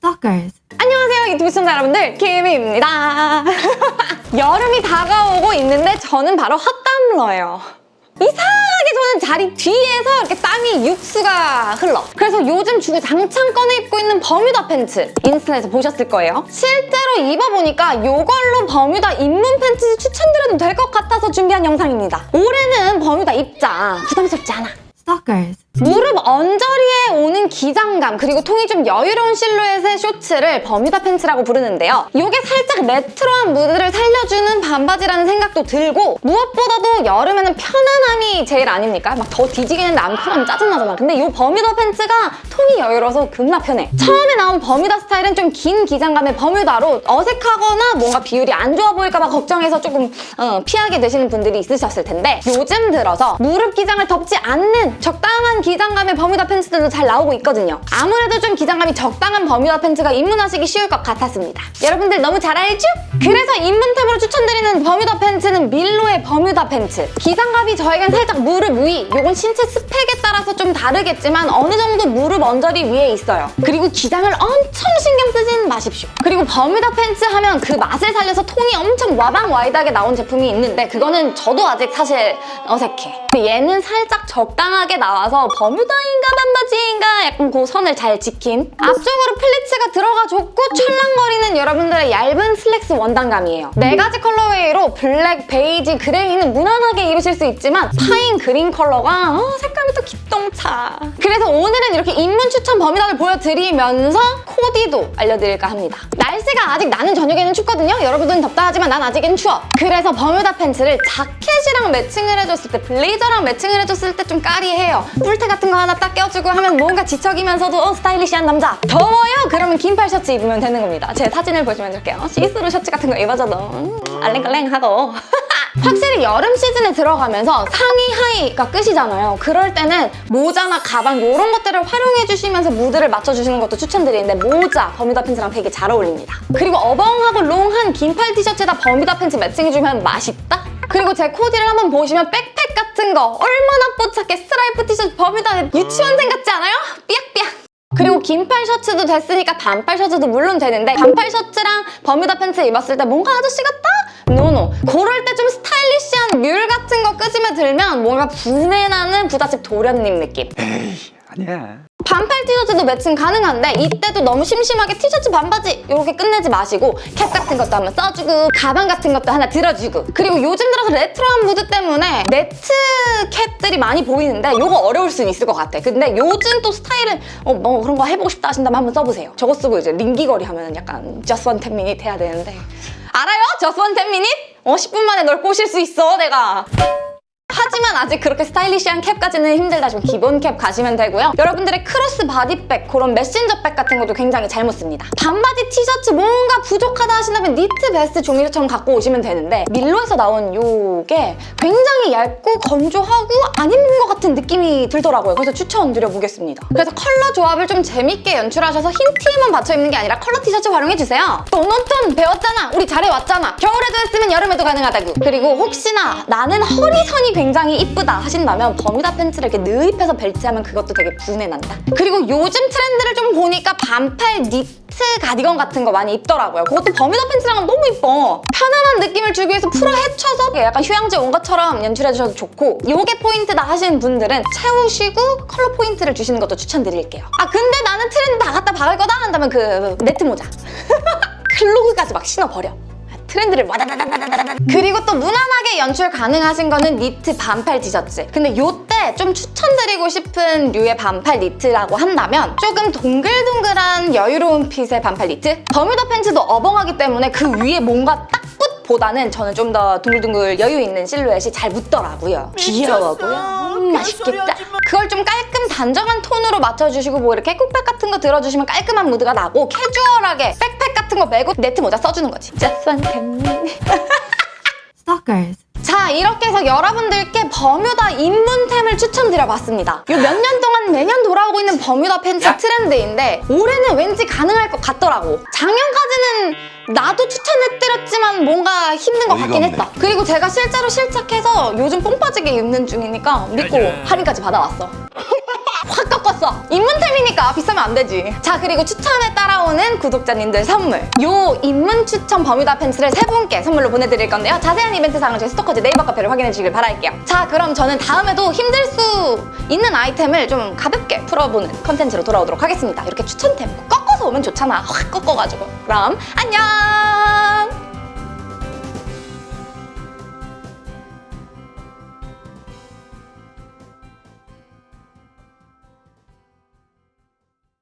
Stalkers. 안녕하세요 유튜브 시청자 여러분들. 김희입니다. 여름이 다가오고 있는데 저는 바로 헛땀러예요. 이상하게 저는 자리 뒤에서 이렇게 땀이 육수가 흘러. 그래서 요즘 주구장창 꺼내 입고 있는 버뮤다 팬츠 인스타에서 보셨을 거예요. 실제로 입어보니까 이걸로 버뮤다 입문 팬츠 추천드려도 될 것 같아서 준비한 영상입니다. 올해는 버뮤다 입자. 부담스럽지 않아. Stalkers. 무릎 언저리에 오는 기장감 그리고 통이 좀 여유로운 실루엣의 쇼츠를 버뮤다 팬츠라고 부르는데요. 이게 살짝 레트로한 무드를 살려주는 반바지라는 생각도 들고 무엇보다도 여름에는 편안함이 제일 아닙니까? 막 더워 뒤지겠는데 안 편하면 짜증나잖아. 근데 이 버뮤다 팬츠가 통이 여유로워서 겁나 편해. 처음에 나온 버뮤다 스타일은 좀 긴 기장감의 버뮤다로 어색하거나 뭔가 비율이 안 좋아 보일까 봐 걱정해서 조금 어, 피하게 되시는 분들이 있으셨을 텐데 요즘 들어서 무릎 기장을 덮지 않는 적당한 기장감의 버뮤다 팬츠들도 잘 나오고 있거든요. 아무래도 좀 기장감이 적당한 버뮤다 팬츠가 입문하시기 쉬울 것 같았습니다. 여러분들 너무 잘 알죠? 그래서 입문템으로 추천드리는 버뮤다 팬츠는 밀로의 버뮤다 팬츠. 기장감이 저에겐 살짝 무릎 위, 요건 신체 스펙에 따라서 좀 다르겠지만 어느 정도 무릎 언저리 위에 있어요. 그리고 기장을 엄청 신경 쓰진 마십시오. 그리고 버뮤다 팬츠 하면 그 맛을 살려서 통이 엄청 와방 와이드하게 나온 제품이 있는데 그거는 저도 아직 사실 어색해. 근데 얘는 살짝 적당하게 나와서 버뮤다인가 반바지인가 약간 그 선을 잘 지킨 앞쪽으로 플리츠가 들어가 좋고 찰랑거리는 여러분들의 얇은 슬랙스 원단감이에요. 네 가지 colorway로 블랙, 베이지, 그레이는 무난하게 입으실 수 있지만 pine green 컬러가 어, 색감이 또 기똥차. 그래서 오늘은 이렇게 입문 추천 버뮤다를 보여드리면서 코디도 알려드릴까 합니다. 날씨가 아직 나는 저녁에는 춥거든요. 여러분들은 덥다 하지만 난 아직은 추워. 그래서 버뮤다 팬츠를 자켓이랑 매칭을 해줬을 때 블레이저랑 매칭을 해줬을 때 좀 까리해요. 뿔테 같은 거 하나 딱 껴주고 하면 뭔가 지적이면서도 어, 스타일리시한 남자. 더워요? 그러면 긴팔 셔츠 입으면 되는 겁니다. 제 사진 을 보시면 이렇게 어, 시스루 셔츠 같은 거 입어줘도 음, 알랭깔랭 하고 확실히 여름 시즌에 들어가면서 상의 하의가 끝이잖아요. 그럴 때는 모자나 가방 이런 것들을 활용해 주시면서 무드를 맞춰주시는 것도 추천드리는데 모자, 버뮤다 팬츠랑 되게 잘 어울립니다. 그리고 어벙하고 long한 긴팔 티셔츠에다 버뮤다 팬츠 매칭해주면 맛있다? 그리고 제 코디를 한번 보시면 백팩 같은 거 얼마나 뽀얗게 스트라이프 티셔츠 버뮤다 유치원생 같지 않아요? 삐약삐약 그리고 긴팔 셔츠도 됐으니까 반팔 셔츠도 물론 되는데 반팔 셔츠랑 버뮤다 팬츠 입었을 때 뭔가 아저씨 같다? no no 그럴 때 좀 스타일리시한 뮬 같은 거 끄집어 들면 뭔가 부내나는 부잣집 도련님 느낌 에이 아니야. 반팔 티셔츠도 매칭 가능한데 이때도 너무 심심하게 티셔츠 반바지 이렇게 끝내지 마시고 캡 같은 것도 한번 써주고 가방 같은 것도 하나 들어주고. 그리고 요즘 들어서 레트로한 무드 때문에 네트 캡들이 많이 보이는데 이거 어려울 수는 있을 것 같아. 근데 요즘 또 스타일은 어, 뭐 그런 거 해보고 싶다 하신다면 한번 써보세요. 저거 쓰고 이제 링기거리 하면 약간 just one ten minute 해야 되는데. 알아요? just one ten minute? 어 10분 만에 널 꼬실 수 있어 내가 하지만 아직 그렇게 스타일리시한 캡까지는 힘들다 좀 기본 캡 가시면 되고요. 여러분들의 crossbody bag, 그런 메신저백 같은 것도 굉장히 잘 묻습니다. 반바지 티셔츠 뭔가 부족하다 하신다면 니트 베스트 종류처럼 갖고 오시면 되는데 밀로에서 나온 요게 굉장히 얇고 건조하고 안 입는 것 같은 느낌이 들더라고요. 그래서 추천드려보겠습니다. 그래서 컬러 조합을 좀 재밌게 연출하셔서 흰 티에만 받쳐 입는 게 아니라 컬러 티셔츠 활용해주세요. 또 노톤 배웠잖아. 우리 잘해왔잖아. 겨울에도 했으면 여름에도 가능하다고. 그리고 혹시나 나는 허리선이 굉장히 이쁘다 하신다면 버뮤다 팬츠를 이렇게 넣입해서 벨트하면 그것도 되게 부내난다. 그리고 요즘 트렌드를 좀 보니까 반팔 니트 가디건 같은 거 많이 입더라고요. 그것도 버뮤다 팬츠랑은 너무 이뻐. 편안한 느낌을 주기 위해서 풀어 헤쳐서 약간 휴양지 온 것처럼 연출해주셔도 좋고 이게 포인트다 하시는 분들은 채우시고 컬러 포인트를 주시는 것도 추천드릴게요. 아 근데 나는 트렌드 다 갖다 박을 거다 한다면 그 네트 모자. clog까지 막 신어버려. 트렌드를 와다다다다다다 그리고 또 무난하게 연출 가능하신 거는 니트 반팔 티셔츠 근데 요때 좀 추천드리고 싶은 류의 반팔 니트라고 한다면 조금 동글동글한 여유로운 핏의 반팔 니트 버뮤다 팬츠도 어벙하기 때문에 그 위에 뭔가 딱 보다는 저는 좀 더 둥글둥글 여유 있는 실루엣이 잘 묻더라고요. 귀여워고요. 음, 맛있겠다. 그걸 좀 깔끔 단정한 톤으로 맞춰주시고 뭐 이렇게 꾹백 같은 거 들어주시면 깔끔한 무드가 나고 캐주얼하게 백팩 같은 거 메고 네트 모자 써주는 거지. Just one ten Stalkers. 자 이렇게 해서 여러분들께 버뮤다 입문템을 추천드려봤습니다. 요몇년 동안 매년 돌아오고 있는 버뮤다 팬츠 트렌드인데 올해는 왠지 가능할 것 같더라고. 작년까지는 나도 추천해드렸지만 뭔가 힘든 것 같긴 없네. 했다. 그리고 제가 실제로 실착해서 요즘 뽕 빠지게 입는 중이니까 믿고 할인까지 받아왔어. 확 꺾었어. 입문템이니까 비싸면 안 되지. 자, 그리고 추천에 따라오는 구독자님들 선물. 요 입문 추천 버뮤다 팬츠를 세 분께 선물로 보내드릴 건데요. 자세한 이벤트 사항은 저희 스토커즈 네이버 카페를 확인해 주시길 바랄게요. 자, 그럼 저는 다음에도 힘들 수 있는 아이템을 좀 가볍게 풀어보는 컨텐츠로 돌아오도록 하겠습니다. 이렇게 추천템 꺾어서 오면 좋잖아. 확 꺾어가지고. 그럼 안녕!